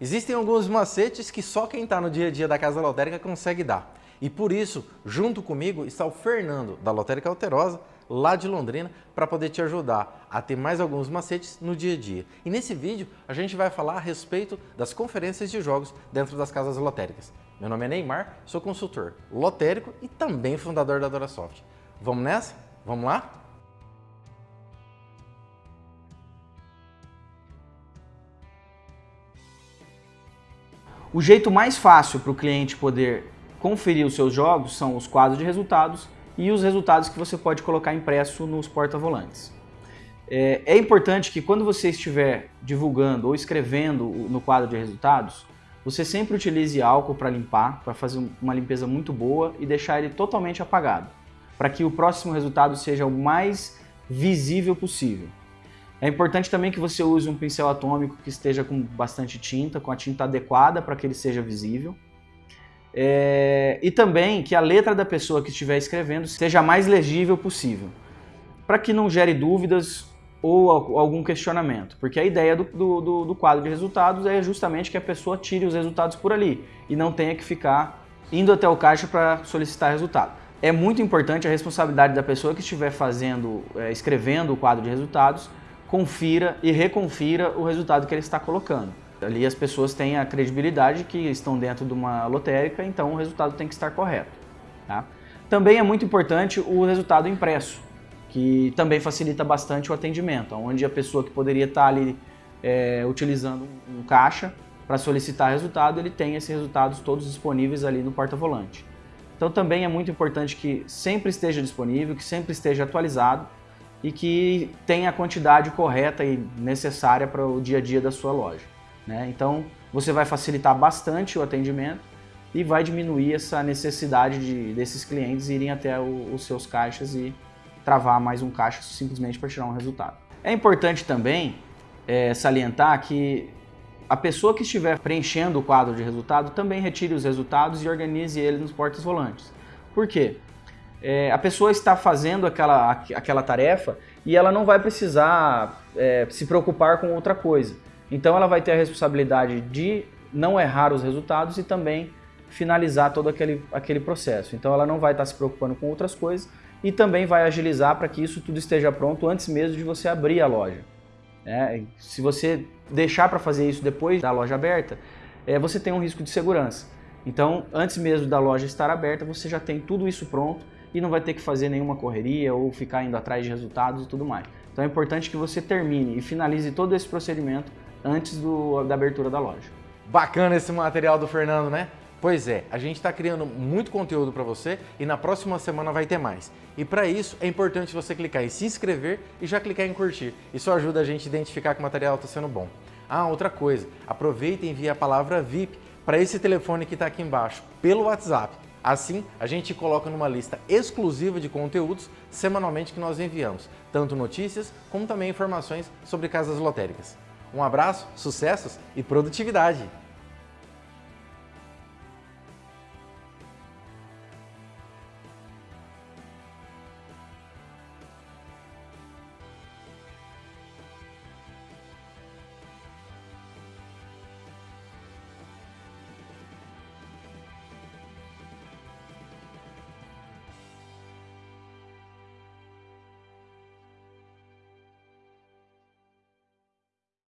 Existem alguns macetes que só quem está no dia a dia da Casa Lotérica consegue dar. E por isso, junto comigo, está o Fernando, da Lotérica Alterosa, lá de Londrina, para poder te ajudar a ter mais alguns macetes no dia a dia. E nesse vídeo, a gente vai falar a respeito das conferências de jogos dentro das casas lotéricas. Meu nome é Neymar, sou consultor lotérico e também fundador da Dorasoft. Vamos nessa? Vamos lá? O jeito mais fácil para o cliente poder conferir os seus jogos são os quadros de resultados e os resultados que você pode colocar impresso nos porta-volantes. É, é, importante que quando você estiver divulgando ou escrevendo no quadro de resultados, você sempre utilize álcool para limpar, para fazer uma limpeza muito boa e deixar ele totalmente apagado, para que o próximo resultado seja o mais visível possível. É importante também que você use um pincel atômico que esteja com bastante tinta, com a tinta adequada para que ele seja visível. É... E também que a letra da pessoa que estiver escrevendo seja a mais legível possível, para que não gere dúvidas ou algum questionamento. Porque a ideia do, do, do, quadro de resultados é justamente que a pessoa tire os resultados por ali e não tenha que ficar indo até o caixa para solicitar resultado. É muito importante a responsabilidade da pessoa que estiver fazendo, é, escrevendo o quadro de resultados, confira e reconfira o resultado que ele está colocando. Ali as pessoas têm a credibilidade que estão dentro de uma lotérica, então o resultado tem que estar correto. Tá? Também é muito importante o resultado impresso, que também facilita bastante o atendimento, onde a pessoa que poderia estar ali é, utilizando um caixa para solicitar resultado, ele tem esses resultados todos disponíveis ali no porta-volante. Então também é muito importante que sempre esteja disponível, que sempre esteja atualizado e que tenha a quantidade correta e necessária para o dia a dia da sua loja. Né? Então você vai facilitar bastante o atendimento e vai diminuir essa necessidade de, desses clientes irem até o, os seus caixas e travar mais um caixa simplesmente para tirar um resultado. É importante também é, salientar que a pessoa que estiver preenchendo o quadro de resultado também retire os resultados e organize ele nos portas volantes. Por quê? É, a pessoa está fazendo aquela, aquela tarefa e ela não vai precisar é, se preocupar com outra coisa. Então ela vai ter a responsabilidade de não errar os resultados e também finalizar todo aquele, aquele processo. Então ela não vai estar se preocupando com outras coisas e também vai agilizar para que isso tudo esteja pronto antes mesmo de você abrir a loja. É, se você deixar para fazer isso depois da loja aberta, é, você tem um risco de segurança. Então, antes mesmo da loja estar aberta, você já tem tudo isso pronto e não vai ter que fazer nenhuma correria ou ficar indo atrás de resultados e tudo mais. Então é importante que você termine e finalize todo esse procedimento antes do, da abertura da loja. Bacana esse material do Fernando, né? Pois é, a gente está criando muito conteúdo para você e na próxima semana vai ter mais. E para isso é importante você clicar em se inscrever e já clicar em curtir. Isso ajuda a gente a identificar que o material está sendo bom. Ah, outra coisa, aproveita e envie a palavra VIP para esse telefone que está aqui embaixo, pelo WhatsApp. Assim, a gente coloca numa lista exclusiva de conteúdos semanalmente que nós enviamos, tanto notícias como também informações sobre casas lotéricas. Um abraço, sucessos e produtividade!